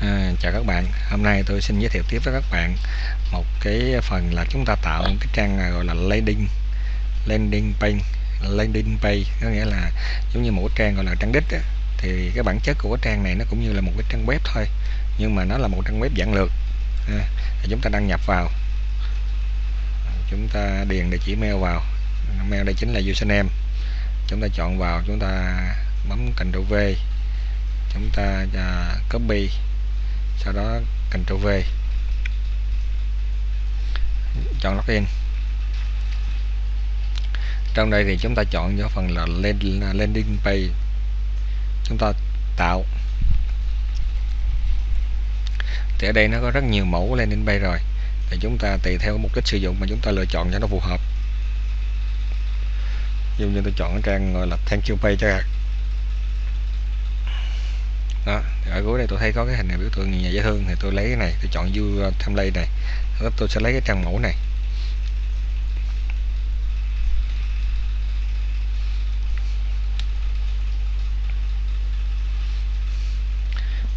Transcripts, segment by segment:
À, chào các bạn. Hôm nay tôi xin giới thiệu tiếp với các bạn một cái phần là chúng ta tạo một cái trang gọi là landing landing page landing page. Có nghĩa là giống như một trang gọi là trang đích á. thì cái bản chất của cái trang này nó cũng như là một cái trang web thôi nhưng mà nó là một trang web giản lược. À, chúng ta đăng nhập vào. Chúng ta điền địa chỉ mail vào. Mail đây chính là username. Chúng ta chọn vào chúng ta bấm Ctrl V. Chúng ta à, copy sau đó Ctrl V chọn login trong đây thì chúng ta chọn cho phần là landing page. Chúng ta tạo. Thì ở đây nó có rất nhiều mẫu landing page rồi. Thì chúng ta tùy theo mục đích sử dụng mà chúng ta lựa chọn cho nó phù hợp. Dụ như tôi chọn cái trang gọi là thank you page cho đó thì ở cuối đây tôi thấy có cái hình này biểu tượng nhà dễ thương thì tôi lấy cái này tôi chọn view uh, template này. Đó, tôi sẽ lấy cái trang mẫu này.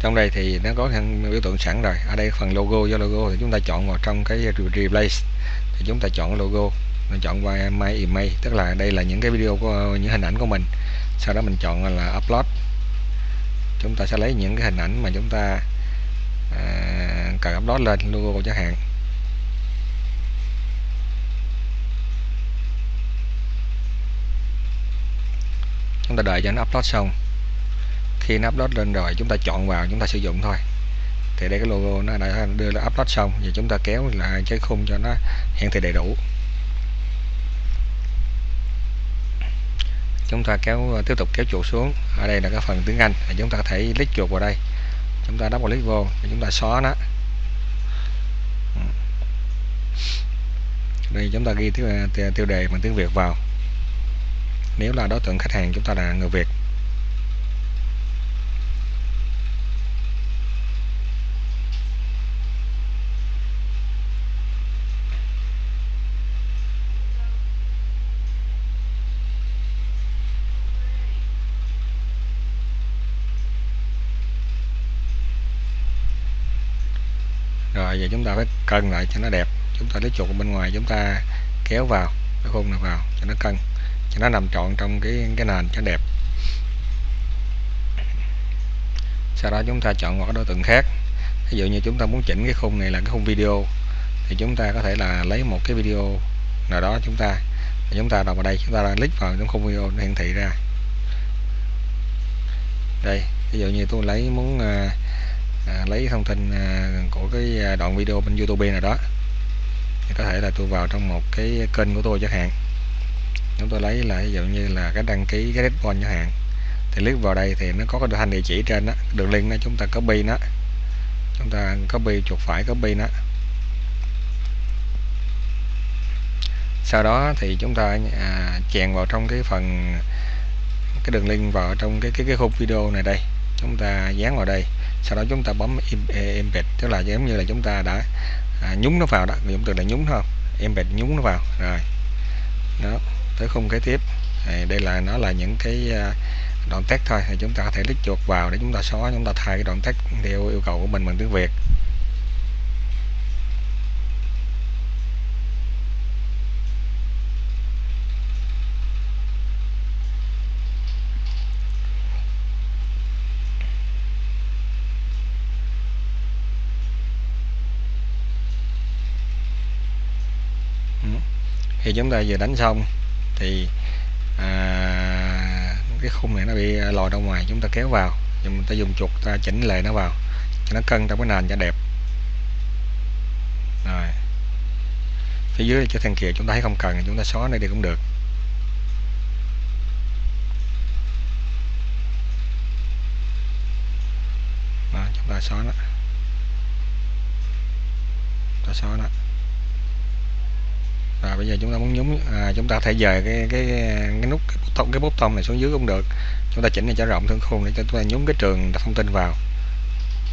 Trong đây thì nó có biểu tượng sẵn rồi. Ở đây phần logo do logo thì chúng ta chọn vào trong cái replace. Thì chúng ta chọn logo mình chọn qua my email tức là đây là những cái video của những hình ảnh của mình. Sau đó mình chọn là upload chúng ta sẽ lấy những cái hình ảnh mà chúng ta à, cần upload lên logo chẳng hạn. Chúng ta đợi cho nó upload xong. Khi nó upload lên rồi chúng ta chọn vào chúng ta sử dụng thôi. Thì đây cái logo nó đã đưa là upload xong và chúng ta kéo lại cái khung cho nó hiển thị đầy đủ. Chúng ta kéo tiếp tục kéo chuột xuống. Ở đây là cái phần tiếng Anh. Thì chúng ta có thể click chuột vào đây. Chúng ta double click vô chúng ta xóa nó. Đây chúng ta ghi tiêu, à, tiêu đề bằng tiếng Việt vào. Nếu là đối tượng khách hàng chúng ta là người Việt. Rồi giờ chúng ta phải cân lại cho nó đẹp. Chúng ta lấy chuột bên ngoài chúng ta kéo vào cái khung này vào cho nó cân cho nó nằm trọn trong cái cái nền cho đẹp. Sau đó chúng ta chọn một cái đối tượng khác. Ví dụ như chúng ta muốn chỉnh cái khung này là cái khung video thì chúng ta có thể là lấy một cái video nào đó chúng ta chúng ta đọc vào đây chúng ta click vào trong khung video nó hiển thị ra. Đây ví dụ như tôi lấy muốn uh, à, lấy thông tin à, của cái à, đoạn video bên YouTube nào đó thì có thể là tôi vào trong một cái kênh của tôi chẳng hạn. Chúng tôi lấy là ví dụ như là cái đăng ký cái respawn chẳng hạn. Thì click vào đây thì nó có cái thanh địa chỉ trên đó đường link đó chúng ta copy nó. Chúng ta copy chuột phải copy nó. Sau đó thì chúng ta à, chèn vào trong cái phần cái đường link vào trong cái cái cái khung video này đây. Chúng ta dán vào đây sau đó chúng ta bấm e, embed tức là giống như là chúng ta đã à, nhúng nó vào đó dùng từ là nhúng không? Embed nhúng nó vào rồi. Đó tới khung kế tiếp. Thì đây là nó là những cái à, đoạn text thôi thì chúng ta có thể click chuột vào để chúng ta xóa chúng ta thay cái đoạn text theo yêu cầu của mình bằng tiếng Việt. Khi chúng ta vừa đánh xong thì à, cái khung này nó bị lòi ra ngoài chúng ta kéo vào. Chúng ta dùng chuột ta chỉnh lệ nó vào cho nó cân trong cái nền cho đẹp. Rồi. Phía dưới cho thằng kia chúng ta thấy không cần chúng ta xóa này đi cũng được. Đó, chúng ta xóa nó. Ta xóa nó rồi bây giờ chúng ta muốn nhúng à, chúng ta thể dời cái cái cái nút cái bút cái bút tông này xuống dưới cũng được. Chúng ta chỉnh này cho rộng thương khung để cho chúng ta nhúng cái trường thông tin vào.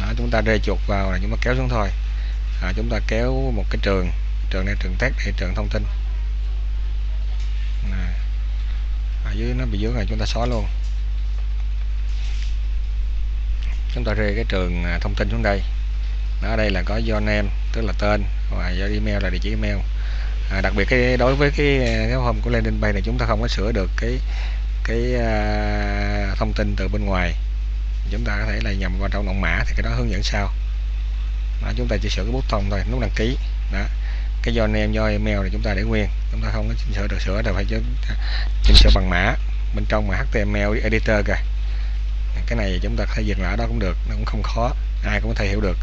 Đó, chúng ta rê chuột vào là chúng ta kéo xuống thôi. À, chúng ta kéo một cái trường trường này trường test hay trường thông tin. À, ở dưới nó bị dưới này chúng ta xóa luôn. Chúng ta rê cái trường à, thông tin xuống đây. Ở đây là có do name tức là tên và do email là địa chỉ email à, đặc biệt cái đối với cái à, cái home của landing page này chúng ta không có sửa được cái cái à, thông tin từ bên ngoài. Chúng ta có thể là nhầm vào trong động mã thì cái đó hướng dẫn sau. Đó, chúng ta chỉ sửa cái bút thông thôi nút đăng ký. Đó. Cái do name do email thì chúng ta để nguyên. Chúng ta không có chỉnh sửa được sửa là phải chỉnh sửa bằng mã. Bên trong mà HTML editor kìa. Cái này chúng ta có thể dừng lại đó cũng được nó cũng không khó ai cũng có thể hiểu được.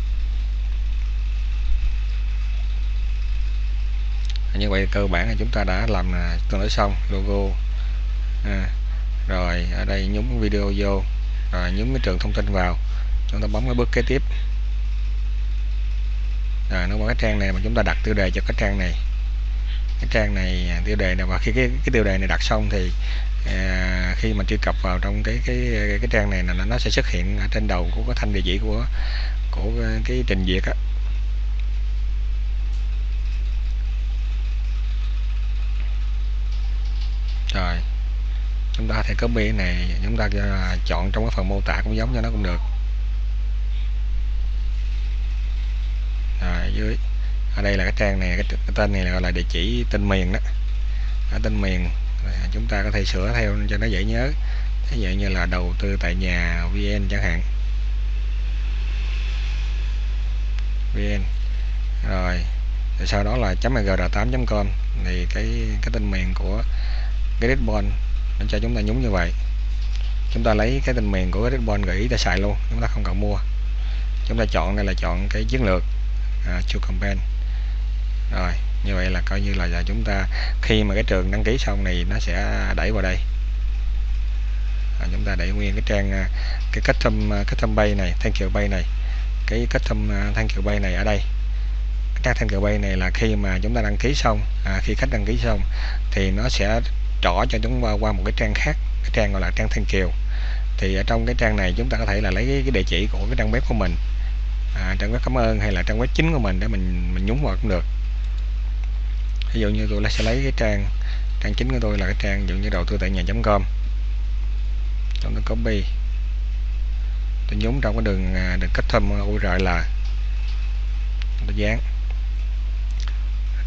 Như vậy cơ bản là chúng ta đã làm à, tương đối xong logo. À, rồi ở đây nhúng video vô rồi nhúng cái trường thông tin vào. Chúng ta bấm cái bước kế tiếp. Rồi nó có cái trang này mà chúng ta đặt tiêu đề cho cái trang này. Cái trang này à, tiêu đề này và khi cái, cái tiêu đề này đặt xong thì à, khi mà truy cập vào trong cái cái cái trang này là nó sẽ xuất hiện ở trên đầu của cái thanh địa chỉ của của cái trình duyệt á rồi chúng ta thể copy cái này chúng ta à, chọn trong cái phần mô tả cũng giống cho nó cũng được. Rồi dưới ở đây là cái trang này cái, cái tên này là gọi là địa chỉ tên miền đó. Ở tên miền à, chúng ta có thể sửa theo cho nó dễ nhớ. Ví dụ như là đầu tư tại nhà vn chẳng hạn. Vn rồi sau đó là .mgr8.com thì cái cái tên miền của Gridbond nó cho chúng ta nhúng như vậy. Chúng ta lấy cái tên miền của cái gợi ý ta xài luôn chúng ta không cần mua. Chúng ta chọn đây là chọn cái chiến lược à, to campaign rồi như vậy là coi như là, giờ chúng ta khi mà cái trường đăng ký xong này nó sẽ đẩy vào đây. À, chúng ta đẩy nguyên cái trang à, cái custom à, custom bay này thank you bay này. Cái custom à, thank you bay này ở đây. Cái trang thank you bay này là khi mà chúng ta đăng ký xong à, khi khách đăng ký xong thì nó sẽ trỏ cho chúng ta qua một cái trang khác cái trang gọi là trang thân kiều. Thì ở trong cái trang này chúng ta có thể là lấy cái, địa chỉ của cái trang web của mình. À, trang web cảm ơn hay là trang web chính của mình để mình mình nhúng vào cũng được. Ví dụ như tôi sẽ lấy cái trang trang chính của tôi là cái trang dụ như đầu tư tại nhà.com chúng tôi copy. Tôi nhúng trong cái đường được đường cách thâm à, URL tôi dán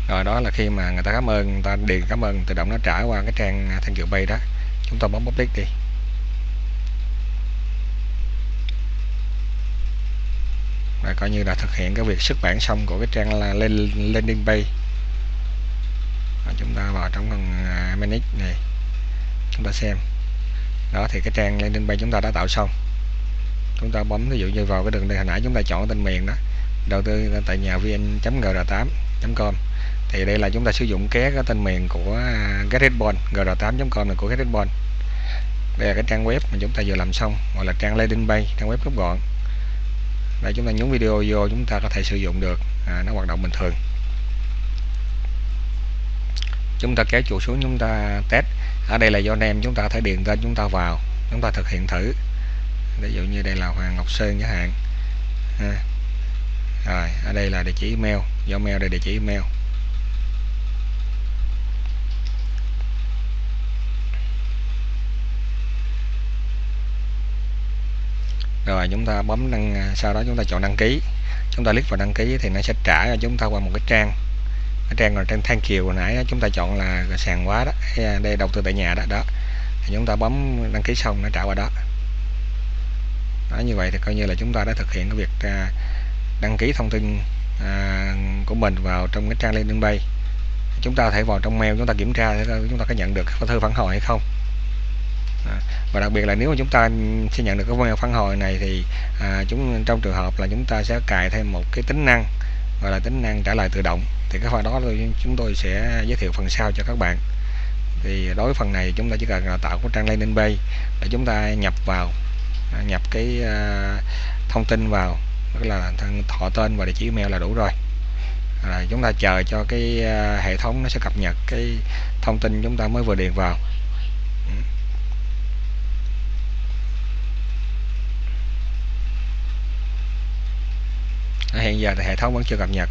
rồi đó là khi mà người ta cảm ơn, người ta điền cảm ơn, tự động nó trả qua cái trang à, thanh you bay đó. Chúng ta bấm public đi. Và coi như là thực hiện cái việc xuất bản xong của cái trang là lên landing page và chúng ta vào trong phần à, manage này. Chúng ta xem. Đó, thì cái trang landing page chúng ta đã tạo xong. Chúng ta bấm ví dụ như vào cái đường đây hồi nãy, chúng ta chọn tên miền đó. Đầu tư tại nhà vn.gr8.com thì đây là chúng ta sử dụng cái, cái tên miền của à, GetRedBond gr8.com này của GetRedBond đây là cái trang web mà chúng ta vừa làm xong gọi là trang landing page trang web gấp gọn. Đây chúng ta nhúng video vô chúng ta có thể sử dụng được à, nó hoạt động bình thường. Chúng ta kéo chuột xuống chúng ta test. Ở đây là do nem chúng ta có thể điền tên chúng ta vào chúng ta thực hiện thử. Ví dụ như đây là Hoàng Ngọc Sơn chẳng hạn. À. rồi ở đây là địa chỉ email do mail đây địa chỉ email. Rồi chúng ta bấm đăng à, sau đó chúng ta chọn đăng ký. Chúng ta click vào đăng ký thì nó sẽ trả cho chúng ta qua một cái trang. Cái trang là trang thank kiều hồi nãy đó, chúng ta chọn là sàn quá đó à, đây đầu tư tại nhà đó đó. Thì chúng ta bấm đăng ký xong nó trả qua đó. Đó như vậy thì coi như là chúng ta đã thực hiện cái việc à, đăng ký thông tin à, của mình vào trong cái trang landing page. Chúng ta thể vào trong mail chúng ta kiểm tra chúng ta có nhận được thư phản hồi hay không. À, và đặc biệt là nếu mà chúng ta sẽ nhận được cái mail phản hồi này thì à, chúng trong trường hợp là chúng ta sẽ cài thêm một cái tính năng gọi là tính năng trả lời tự động thì cái phần đó chúng tôi sẽ giới thiệu phần sau cho các bạn. Thì đối với phần này chúng ta chỉ cần tạo một trang landing page để chúng ta nhập vào à, nhập cái uh, thông tin vào tức là thọ tên và địa chỉ email là đủ rồi. À, chúng ta chờ cho cái uh, hệ thống nó sẽ cập nhật cái thông tin chúng ta mới vừa điền vào. Hiện giờ thì hệ thống vẫn chưa cập nhật.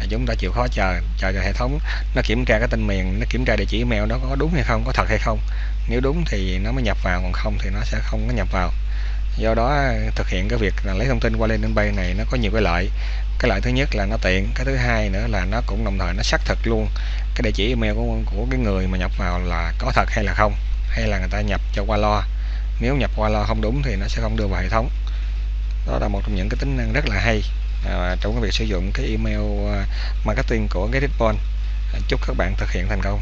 À, chúng ta chịu khó chờ chờ cho hệ thống nó kiểm tra cái tên miền, nó kiểm tra địa chỉ email nó có đúng hay không, có thật hay không. Nếu đúng thì nó mới nhập vào, còn không thì nó sẽ không có nhập vào. Do đó à, thực hiện cái việc là lấy thông tin qua landing bay này nó có nhiều cái lợi. Cái lợi thứ nhất là nó tiện, cái thứ hai nữa là nó cũng đồng thời nó xác thực luôn cái địa chỉ email của của cái người mà nhập vào là có thật hay là không, hay là người ta nhập cho qua lo. Nếu nhập qua lo không đúng thì nó sẽ không đưa vào hệ thống. Đó là một trong những cái tính năng rất là hay à, trong cái việc sử dụng cái email à, marketing của GetItBond à, chúc các bạn thực hiện thành công.